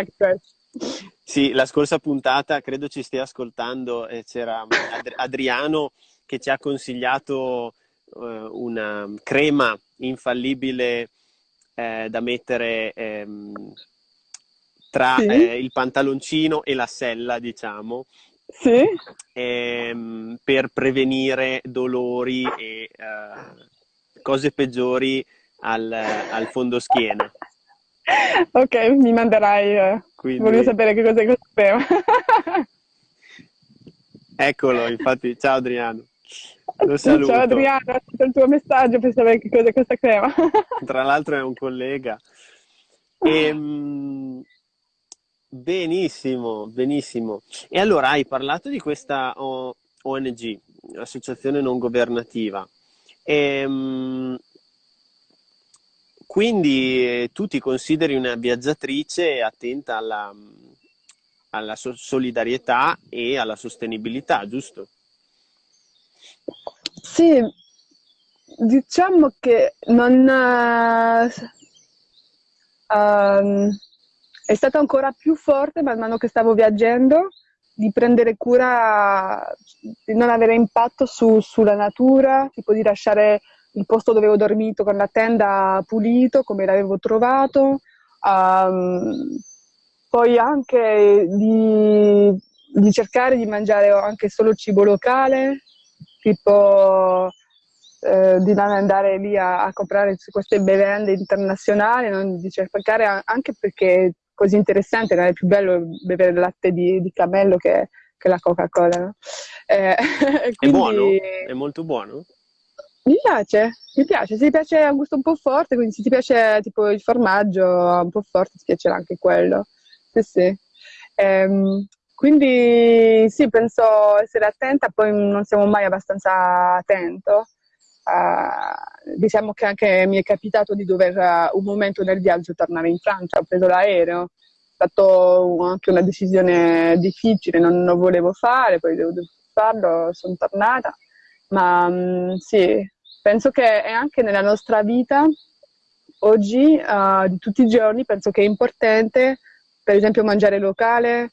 sì. la scorsa puntata credo ci stia ascoltando e c'era Ad- Adriano che ci ha consigliato uh, una crema infallibile eh, da mettere ehm, tra sì. eh, il pantaloncino e la sella, diciamo, sì. ehm, per prevenire dolori e uh, cose peggiori al, al fondo schiena. Ok, mi manderai. Eh. Quindi... Voglio sapere che cosa è questo tema. <laughs> Eccolo, infatti, ciao Adriano. Lo saluto. Ciao Adriano, ho il tuo messaggio per sapere che cosa è questa crema. Tra l'altro è un collega. Ehm, benissimo, benissimo. E allora hai parlato di questa ONG, associazione non governativa. Ehm, quindi eh, tu ti consideri una viaggiatrice attenta alla, alla so- solidarietà e alla sostenibilità, giusto? Sì, diciamo che non... Uh, è stato ancora più forte man mano che stavo viaggiando di prendere cura di non avere impatto su, sulla natura, tipo di lasciare il posto dove ho dormito con la tenda pulito come l'avevo trovato, um, poi anche di, di, cercare di mangiare anche solo cibo locale, tipo eh, di non andare lì a, a, comprare queste bevande internazionali, non, di cercare anche perché così interessante, non è più bello bere il latte di, di cammello che, che la Coca-Cola. No? Eh, <laughs> quindi... È buono? È molto buono? Mi piace, mi piace, se ti piace un gusto un po' forte, quindi se ti piace tipo il formaggio un po' forte ti piacerà anche quello. Sì, sì. Ehm, quindi sì, penso essere attenta, poi non siamo mai abbastanza attento. Uh, diciamo che anche mi è capitato di dover uh, un momento nel viaggio tornare in Francia, ho preso l'aereo, è stata anche una decisione difficile, non lo volevo fare, poi devo farlo, sono tornata, ma um, sì, penso che è anche nella nostra vita oggi, uh, tutti i giorni, penso che è importante, per esempio, mangiare locale,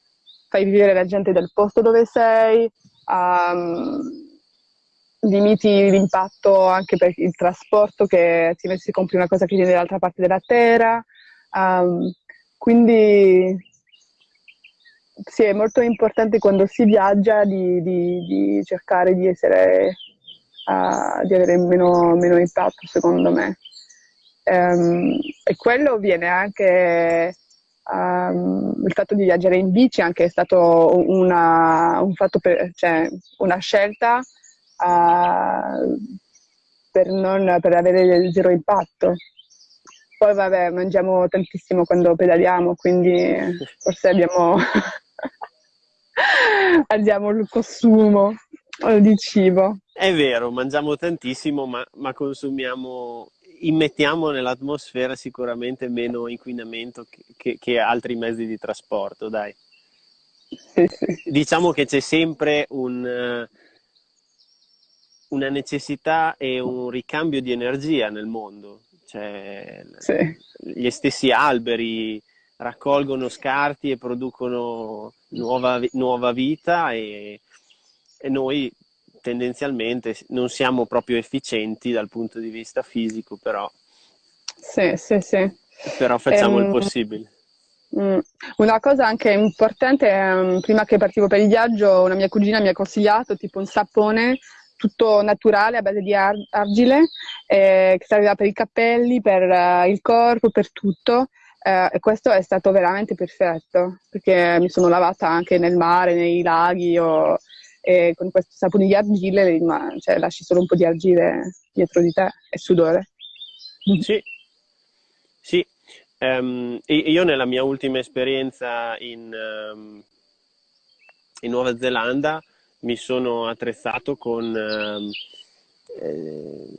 fai vivere la gente del posto dove sei, um, limiti l'impatto anche per il trasporto, che si compri una cosa che viene dall'altra parte della terra. Um, quindi sì, è molto importante quando si viaggia di, di, di cercare di essere uh, di avere meno, meno, impatto secondo me. Um, e quello viene anche um, il fatto di viaggiare in bici anche è stato una, un per, cioè, una scelta uh, per, non, per avere zero impatto. Poi vabbè, mangiamo tantissimo quando pedaliamo, quindi forse abbiamo, <laughs> abbiamo il consumo di cibo. È vero, mangiamo tantissimo, ma, ma consumiamo, immettiamo nell'atmosfera sicuramente meno inquinamento che, che, che altri mezzi di trasporto, dai. Sì, sì. Diciamo che c'è sempre un, una necessità e un ricambio di energia nel mondo. Cioè, sì. Gli stessi alberi raccolgono scarti e producono nuova, nuova vita e, e noi tendenzialmente non siamo proprio efficienti dal punto di vista fisico, però, sì, sì, sì. però facciamo ehm, il possibile. Mm, una cosa anche importante, um, prima che partivo per il viaggio, una mia cugina mi ha consigliato tipo un sapone tutto naturale a base di ar- argile eh, che serviva per i capelli, per uh, il corpo, per tutto. Uh, e questo è stato veramente perfetto perché mi sono lavata anche nel mare, nei laghi. Ho, e con questo sapone di argille ma, cioè, lasci solo un po' di argille dietro di te e sudore. Sì, sì. Um, io nella mia ultima esperienza in, um, in Nuova Zelanda mi sono attrezzato con um, eh,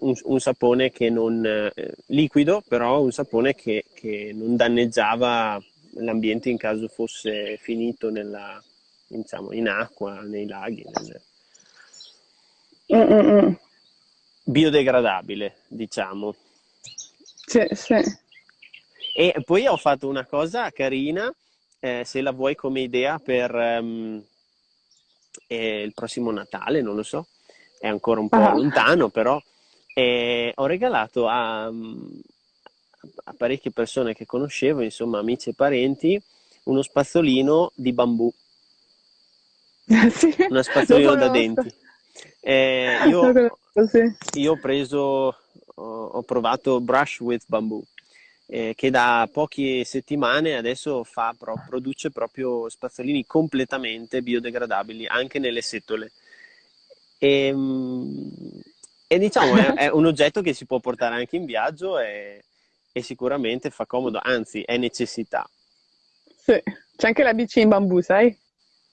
un, un, sapone che non eh, liquido, però un sapone che, che, non danneggiava l'ambiente in caso fosse finito nella, diciamo, in acqua, nei laghi. Nel... Mm-mm. Biodegradabile, diciamo. Sì, sì. E poi ho fatto una cosa carina, eh, se la vuoi come idea per um, eh, il prossimo Natale, non lo so, è ancora un po' ah. lontano, però eh, ho regalato a, a, parecchie persone che conoscevo, insomma amici e parenti, uno spazzolino di bambù. <laughs> sì, uno spazzolino da denti. Eh, io, io, ho preso, ho, ho provato Brush with Bamboo. Eh, che da poche settimane adesso fa, pro, produce proprio spazzolini completamente biodegradabili anche nelle setole. E, ehm, e diciamo è, è, un oggetto che si può portare anche in viaggio e, e sicuramente fa comodo, anzi è necessità. Sì, c'è anche la bici in bambù, sai?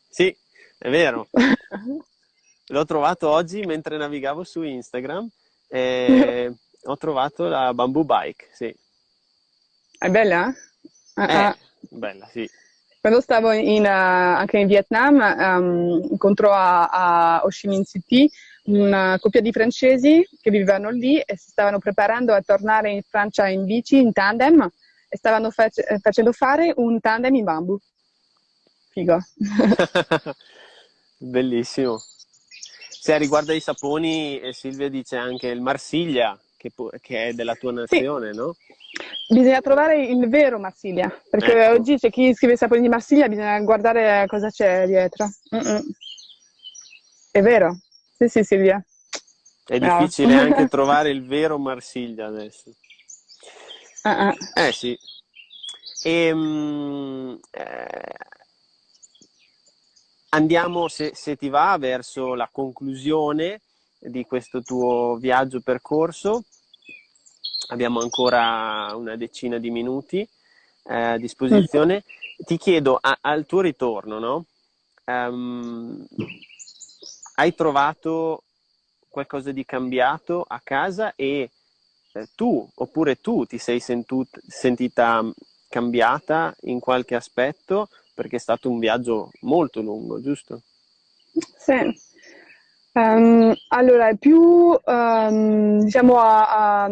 Sì, è vero. <laughs> L'ho trovato oggi mentre navigavo su Instagram e <laughs> ho trovato la bamboo bike, sì. È bella? Ah, eh, ah. Bella, sì. Quando stavo in, uh, anche in Vietnam, um, incontrò a, a Ho Chi Minh City una coppia di francesi che vivevano lì e si stavano preparando a tornare in Francia in bici, in tandem, e stavano face- facendo fare un tandem in bambù. Figo. <laughs> Bellissimo. Se riguarda i saponi, eh, Silvia dice anche il Marsiglia, che, che è della tua nazione, sì. no? Bisogna trovare il vero Marsiglia, perché ecco. oggi c'è chi scrive saponi di Marsiglia, bisogna guardare cosa c'è dietro. Mm-mm. È vero? Sì, sì, Silvia. È Bravo. difficile anche <laughs> trovare il vero Marsiglia adesso. Uh-uh. Eh sì. E, um, eh, andiamo, se, se ti va, verso la conclusione di questo tuo viaggio percorso abbiamo ancora una decina di minuti eh, a disposizione. Ti chiedo, a, al tuo ritorno, no? Um, hai trovato qualcosa di cambiato a casa e eh, tu, oppure tu ti sei sentut- sentita cambiata in qualche aspetto perché è stato un viaggio molto lungo, giusto? Sì. Um, allora, più um, diciamo a, a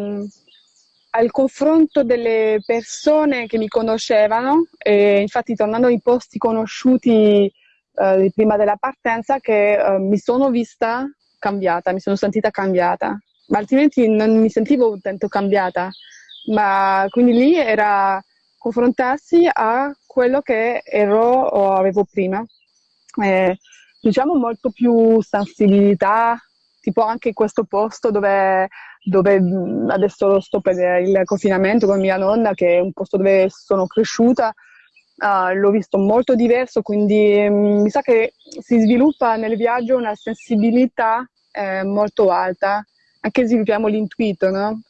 al confronto delle persone che mi conoscevano, e infatti tornando ai posti conosciuti eh, prima della partenza, che eh, mi sono vista cambiata, mi sono sentita cambiata, ma altrimenti non mi sentivo tanto cambiata. Ma quindi lì era confrontarsi a quello che ero o avevo prima. Eh, diciamo molto più sensibilità, tipo anche questo posto dove dove adesso sto per il confinamento con mia nonna, che è un posto dove sono cresciuta, uh, l'ho visto molto diverso, quindi um, mi sa che si sviluppa nel viaggio una sensibilità eh, molto alta, anche sviluppiamo l'intuito, no?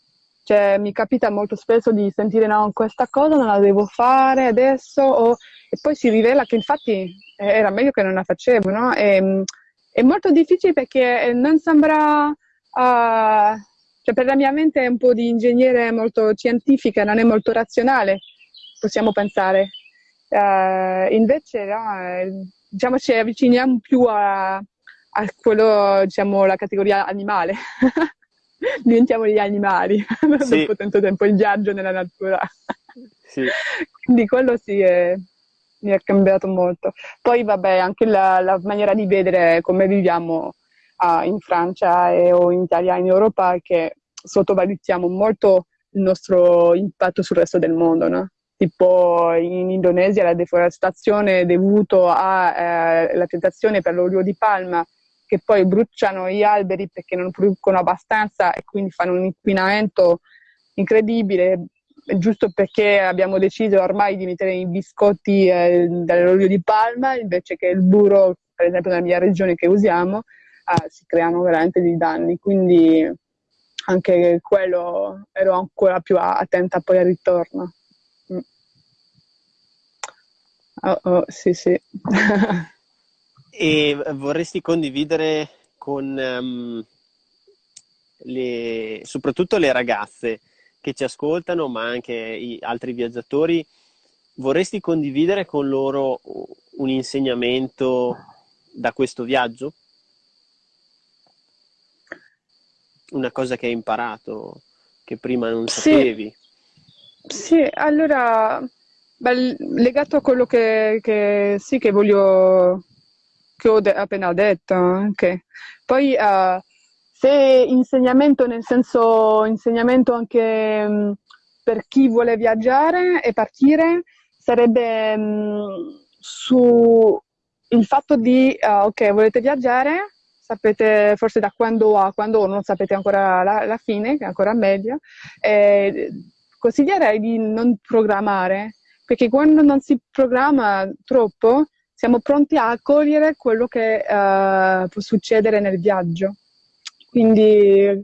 Cioè, mi capita molto spesso di sentire no, questa cosa non la devo fare adesso, o... e poi si rivela che infatti era meglio che non la facevo, no? E, è molto difficile perché non sembra uh, cioè per la mia mente è un po' di ingegnere molto scientifica, non è molto razionale, possiamo pensare. Uh, invece no, eh, diciamo ci avviciniamo più a, a quello, diciamo, la categoria animale. <laughs> Diventiamo gli animali <laughs> sì. dopo tanto tempo il viaggio nella natura. sì. Quindi quello sì è, mi ha cambiato molto. Poi vabbè, anche la, la maniera di vedere come viviamo uh, in Francia e, o in Italia, in Europa, che sottovalutiamo molto il nostro impatto sul resto del mondo, no? Tipo in Indonesia la deforestazione è dovuta alla eh, tentazione per l'olio di palma, che poi bruciano gli alberi perché non producono abbastanza e quindi fanno un inquinamento incredibile, giusto perché abbiamo deciso ormai di mettere i biscotti eh, dall'olio di palma invece che il burro per esempio nella mia regione che usiamo, eh, si creano veramente dei danni. Quindi anche quello ero ancora più attenta poi al ritorno. Mm. Oh, oh, sì, sì. <laughs> e vorresti condividere con um, le, soprattutto le ragazze che ci ascoltano, ma anche altri viaggiatori, vorresti condividere con loro un insegnamento da questo viaggio? Una cosa che hai imparato che prima non sapevi? Sì, sì allora, beh, legato a quello che, che, sì, che voglio, che ho de- appena detto anche. Poi, uh, se insegnamento nel senso insegnamento anche mh, per chi vuole viaggiare e partire, sarebbe mh, su il fatto di, uh, ok, volete viaggiare, sapete forse da quando a quando non sapete ancora la, la fine, che è ancora meglio, eh, consiglierei di non programmare, perché quando non si programma troppo, siamo pronti a accogliere quello che uh, può succedere nel viaggio. Quindi,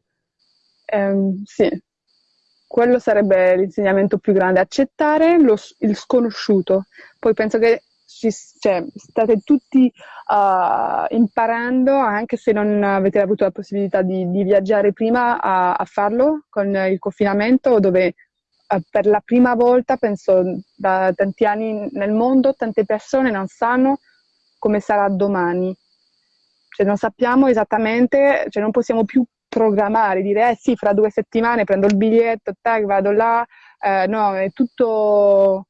ehm, sì, quello sarebbe l'insegnamento più grande, accettare lo, il sconosciuto. Poi penso che ci, cioè, state tutti uh, imparando, anche se non avete avuto la possibilità di, di viaggiare prima, a, a, farlo con il confinamento, dove uh, per la prima volta, penso da tanti anni nel mondo, tante persone non sanno come sarà domani. Cioè, non sappiamo esattamente, cioè non possiamo più programmare, dire eh sì, fra due settimane prendo il biglietto, tag, vado là. Eh, no, è tutto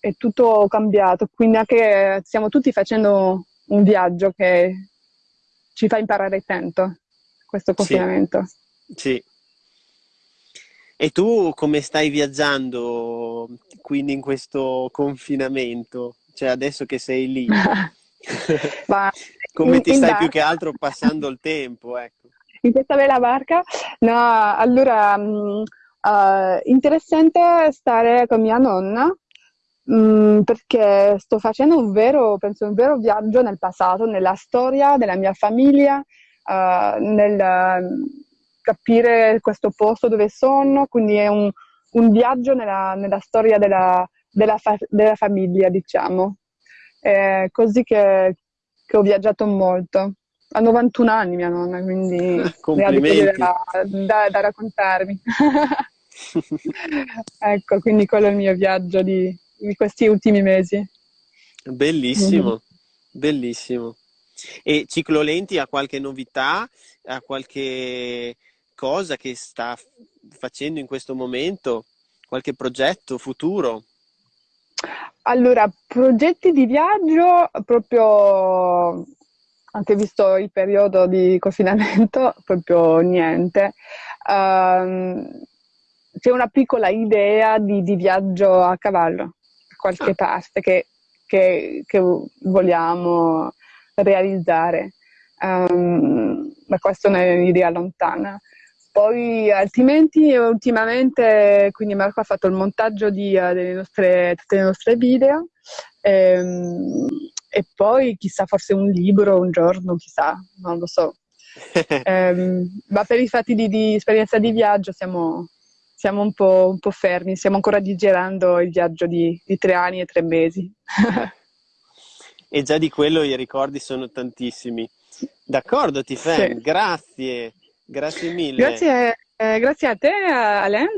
è tutto cambiato, quindi anche stiamo tutti facendo un viaggio che ci fa imparare tanto, questo confinamento. Sì. sì. E tu come stai viaggiando quindi in questo confinamento? Cioè adesso che sei lì, <laughs> Ma come ti stai barca. più che altro passando il tempo? Ecco. <laughs> In questa bella barca? No, allora, uh, interessante stare con mia nonna Mm, perché sto facendo un vero, penso, un vero viaggio nel passato, nella storia della mia famiglia, uh, nel uh, capire questo posto dove sono, quindi è un, un viaggio nella, nella storia della, della, fa- della, famiglia, diciamo. È così che, che, ho viaggiato molto. Ha 91 anni mia nonna, quindi <laughs> ne ha da, da, da raccontarmi. <laughs> ecco, quindi quello è il mio viaggio di, in questi ultimi mesi. Bellissimo, mm-hmm. bellissimo. E Ciclo Lenti ha qualche novità, ha qualche cosa che sta facendo in questo momento, qualche progetto futuro? Allora, progetti di viaggio proprio anche visto il periodo di confinamento, <laughs> proprio niente. Um, c'è una piccola idea di, di viaggio a cavallo qualche parte che, che, che vogliamo realizzare. Um, ma questa è un'idea lontana. Poi altrimenti ultimamente, quindi Marco ha fatto il montaggio di, uh, delle nostre, tutte le nostre video ehm, e poi chissà forse un libro un giorno, chissà, non lo so. um, <laughs> ma per i fatti di, di esperienza di viaggio siamo, siamo un po', un po', fermi, stiamo ancora digerendo il viaggio di, di tre anni e tre mesi. <laughs> e già di quello i ricordi sono tantissimi. D'accordo, Tifen, sì. grazie, grazie mille. Grazie, eh, grazie a te, Alain.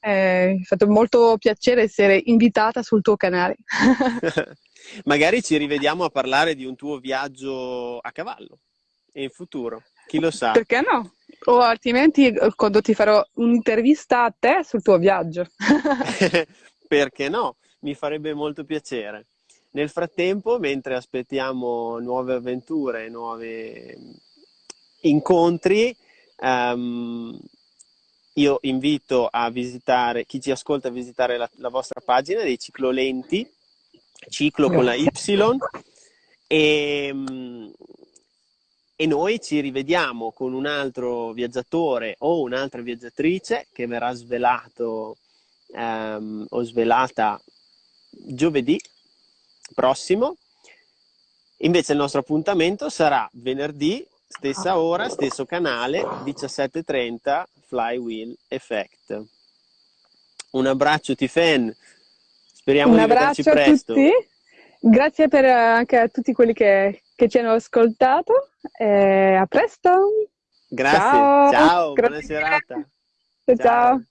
Eh, è fatto molto piacere essere invitata sul tuo canale. <laughs> Magari ci rivediamo a parlare di un tuo viaggio a cavallo in futuro, chi lo sa. Perché no? O altrimenti eh, quando ti farò un'intervista a te sul tuo viaggio. <laughs> Perché no? Mi farebbe molto piacere. Nel frattempo, mentre aspettiamo nuove avventure, nuovi incontri, um, io invito a visitare, chi ci ascolta a visitare la, la vostra pagina dei ciclolenti, ciclo con la Y, e, um, e noi ci rivediamo con un altro viaggiatore o un'altra viaggiatrice che verrà svelato um, o svelata giovedì prossimo. Invece il nostro appuntamento sarà venerdì, stessa ora, stesso canale, 17.30, Flywheel Effect. Un abbraccio Tifen, speriamo Un di vederci abbraccio a presto. tutti. Grazie per, anche a tutti quelli che, che ci hanno ascoltato. E a presto. Grazie, Ciao. ciao, buona Grazie. serata. Ciao. ciao.